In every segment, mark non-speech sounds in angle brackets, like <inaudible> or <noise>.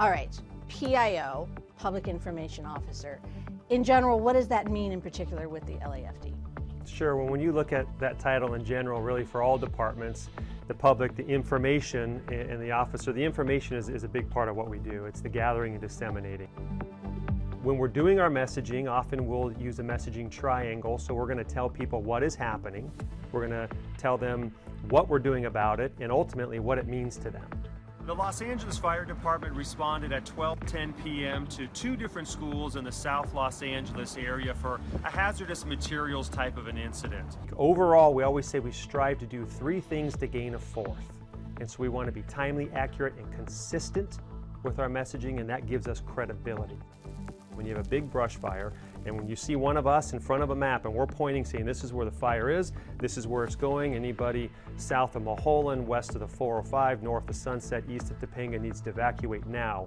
All right, PIO, Public Information Officer. In general, what does that mean in particular with the LAFD? Sure, well when you look at that title in general, really for all departments, the public, the information, and the officer, the information is, is a big part of what we do. It's the gathering and disseminating. When we're doing our messaging, often we'll use a messaging triangle, so we're going to tell people what is happening, we're going to tell them what we're doing about it, and ultimately what it means to them. The Los Angeles Fire Department responded at 12:10 p.m. to two different schools in the South Los Angeles area for a hazardous materials type of an incident. Overall, we always say we strive to do three things to gain a fourth. And so we want to be timely, accurate, and consistent with our messaging, and that gives us credibility. When you have a big brush fire, and when you see one of us in front of a map and we're pointing saying this is where the fire is, this is where it's going, anybody south of Mulholland, west of the 405, north of Sunset, east of Topanga needs to evacuate now,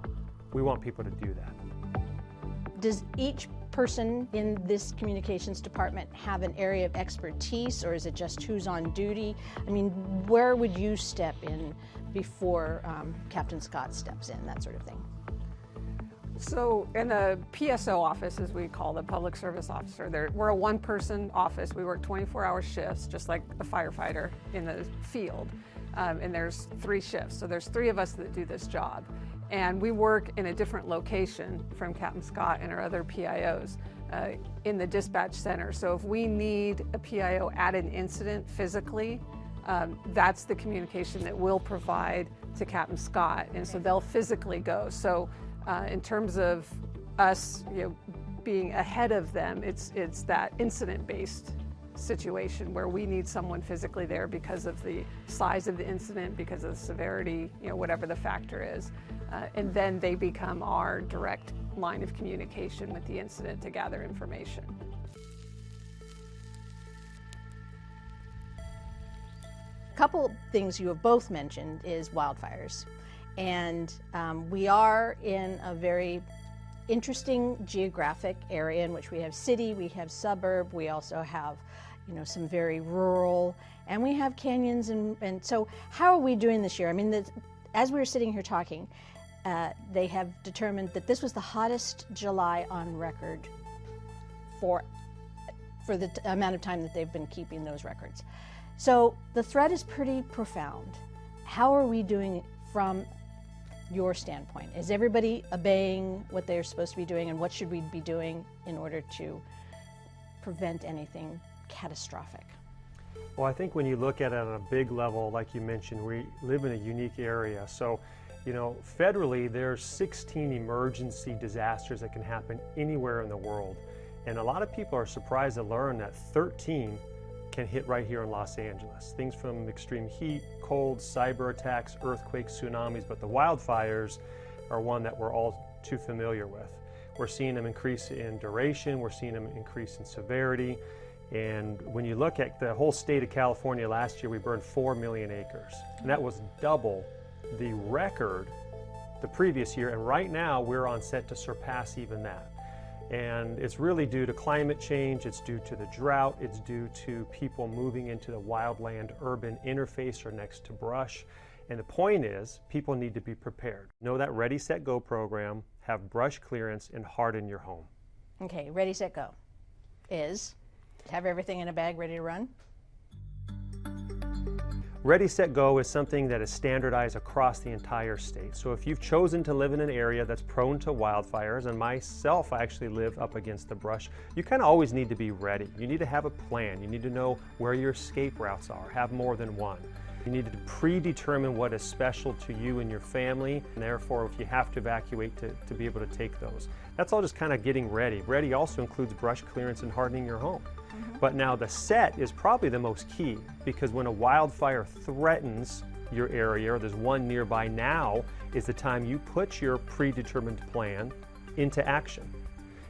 we want people to do that. Does each person in this communications department have an area of expertise or is it just who's on duty? I mean, where would you step in before um, Captain Scott steps in, that sort of thing? So in the PSO office, as we call the public service officer, there, we're a one-person office. We work 24-hour shifts, just like a firefighter in the field. Um, and there's three shifts, so there's three of us that do this job. And we work in a different location from Captain Scott and our other PIOs uh, in the dispatch center. So if we need a PIO at an incident physically, um, that's the communication that we'll provide to Captain Scott. And so they'll physically go. So uh, in terms of us you know, being ahead of them, it's, it's that incident-based situation where we need someone physically there because of the size of the incident, because of the severity, you know, whatever the factor is. Uh, and then they become our direct line of communication with the incident to gather information. A couple things you have both mentioned is wildfires. And um, we are in a very interesting geographic area in which we have city, we have suburb, we also have you know, some very rural, and we have canyons. And, and so how are we doing this year? I mean, the, as we were sitting here talking, uh, they have determined that this was the hottest July on record for, for the amount of time that they've been keeping those records. So the threat is pretty profound. How are we doing from your standpoint? Is everybody obeying what they're supposed to be doing and what should we be doing in order to prevent anything catastrophic? Well, I think when you look at it on a big level, like you mentioned, we live in a unique area. So, you know, federally, there's 16 emergency disasters that can happen anywhere in the world. And a lot of people are surprised to learn that 13 can hit right here in Los Angeles. Things from extreme heat, cold, cyber attacks, earthquakes, tsunamis, but the wildfires are one that we're all too familiar with. We're seeing them increase in duration, we're seeing them increase in severity, and when you look at the whole state of California last year, we burned 4 million acres. And that was double the record the previous year, and right now we're on set to surpass even that. And it's really due to climate change, it's due to the drought, it's due to people moving into the wildland urban interface or next to brush. And the point is, people need to be prepared. Know that Ready, Set, Go program, have brush clearance, and harden your home. Okay, Ready, Set, Go is have everything in a bag ready to run? Ready, Set, Go is something that is standardized across the entire state. So if you've chosen to live in an area that's prone to wildfires, and myself, I actually live up against the brush, you kind of always need to be ready. You need to have a plan. You need to know where your escape routes are, have more than one. You need to predetermine what is special to you and your family, and therefore if you have to evacuate to, to be able to take those. That's all just kind of getting ready. Ready also includes brush clearance and hardening your home. -hmm. But now the set is probably the most key because when a wildfire threatens your area or there's one nearby now is the time you put your predetermined plan into action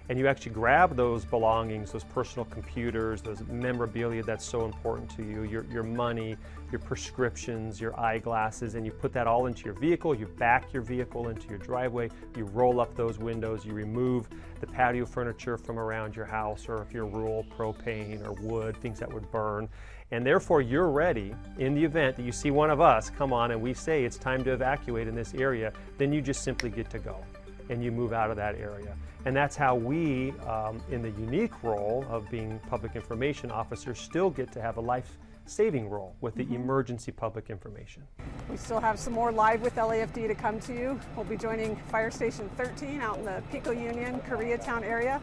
and you actually grab those belongings, those personal computers, those memorabilia that's so important to you, your, your money, your prescriptions, your eyeglasses, and you put that all into your vehicle, you back your vehicle into your driveway, you roll up those windows, you remove the patio furniture from around your house, or if you're rural, propane or wood, things that would burn, And therefore, you're ready in the event that you see one of us come on and we say it's time to evacuate in this area, then you just simply get to go and you move out of that area. And that's how we, um, in the unique role of being public information officers, still get to have a life saving role with the mm -hmm. emergency public information. We still have some more live with LAFD to come to you. We'll be joining Fire Station 13 out in the Pico Union, Koreatown area.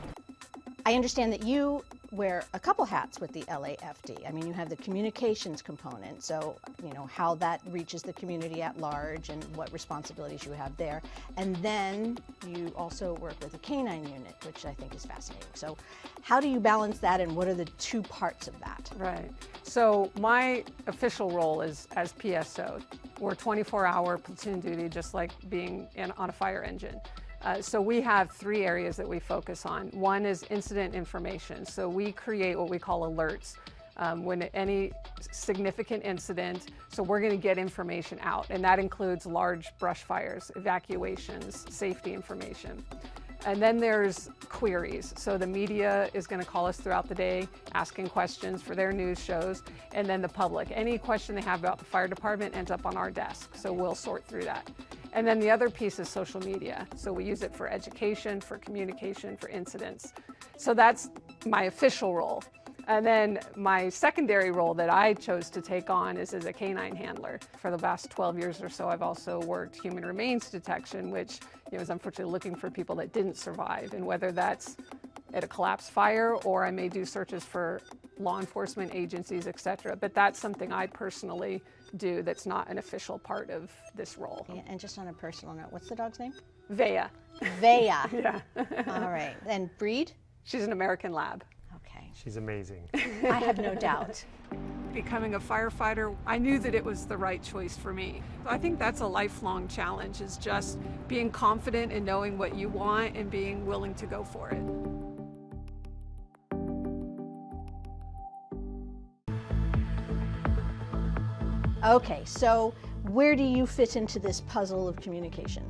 I understand that you wear a couple hats with the LAFD. I mean, you have the communications component, so, you know, how that reaches the community at large and what responsibilities you have there. And then you also work with the canine unit, which I think is fascinating. So how do you balance that and what are the two parts of that? Right. So my official role is as PSO. We're 24 hour platoon duty, just like being in, on a fire engine. Uh, so we have three areas that we focus on. One is incident information. So we create what we call alerts. Um, when any significant incident, so we're going to get information out, and that includes large brush fires, evacuations, safety information. And then there's queries. So the media is going to call us throughout the day, asking questions for their news shows, and then the public. Any question they have about the fire department ends up on our desk, so we'll sort through that. And then the other piece is social media. So we use it for education, for communication, for incidents. So that's my official role. And then my secondary role that I chose to take on is as a canine handler. For the last 12 years or so, I've also worked human remains detection, which you know, is unfortunately looking for people that didn't survive. And whether that's at a collapsed fire or I may do searches for law enforcement agencies, et cetera. But that's something I personally do that's not an official part of this role. Yeah, and just on a personal note, what's the dog's name? Vea. Vea. <laughs> yeah. All right. And breed? She's an American Lab. Okay. She's amazing. I have no doubt. <laughs> Becoming a firefighter, I knew that it was the right choice for me. I think that's a lifelong challenge is just being confident in knowing what you want and being willing to go for it. Okay, so where do you fit into this puzzle of communication?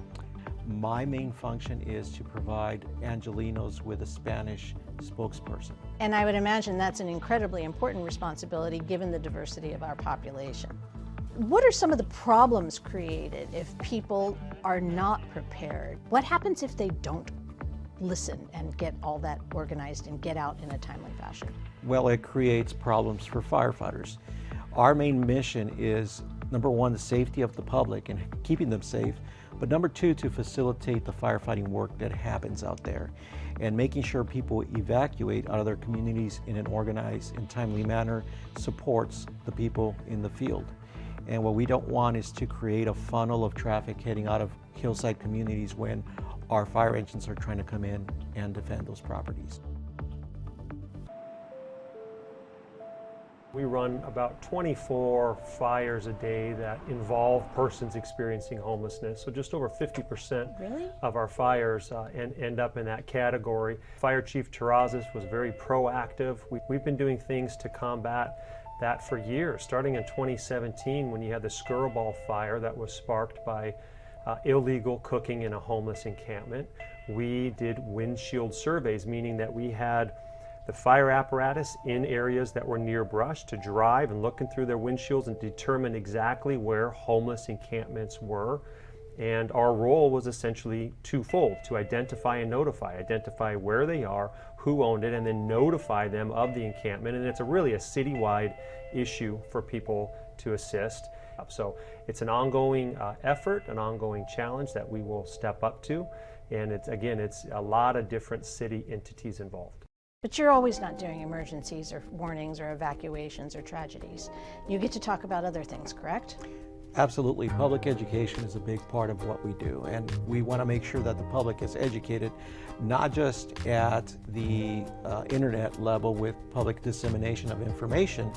My main function is to provide Angelenos with a Spanish spokesperson. And I would imagine that's an incredibly important responsibility given the diversity of our population. What are some of the problems created if people are not prepared? What happens if they don't listen and get all that organized and get out in a timely fashion? Well, it creates problems for firefighters. Our main mission is number one, the safety of the public and keeping them safe, but number two, to facilitate the firefighting work that happens out there and making sure people evacuate out of their communities in an organized and timely manner supports the people in the field. And what we don't want is to create a funnel of traffic heading out of hillside communities when our fire engines are trying to come in and defend those properties. We run about 24 fires a day that involve persons experiencing homelessness. So just over 50% really? of our fires uh, end, end up in that category. Fire Chief Terrazas was very proactive. We, we've been doing things to combat that for years, starting in 2017 when you had the Skirball fire that was sparked by uh, illegal cooking in a homeless encampment. We did windshield surveys, meaning that we had the fire apparatus in areas that were near brush to drive and looking through their windshields and determine exactly where homeless encampments were. And our role was essentially twofold to identify and notify. Identify where they are, who owned it, and then notify them of the encampment. And it's a really a citywide issue for people to assist. So it's an ongoing uh, effort, an ongoing challenge that we will step up to. And it's again, it's a lot of different city entities involved. But you're always not doing emergencies or warnings or evacuations or tragedies. You get to talk about other things, correct? Absolutely. Public education is a big part of what we do, and we want to make sure that the public is educated not just at the uh, internet level with public dissemination of information,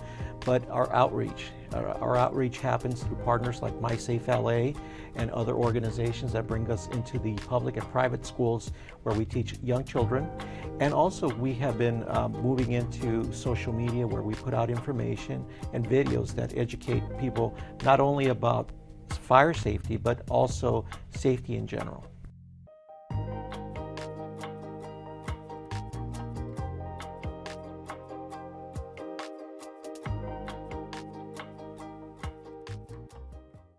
but our outreach. Our, outreach happens through partners like MySafe LA and other organizations that bring us into the public and private schools where we teach young children. And also we have been um, moving into social media where we put out information and videos that educate people not only about fire safety, but also safety in general.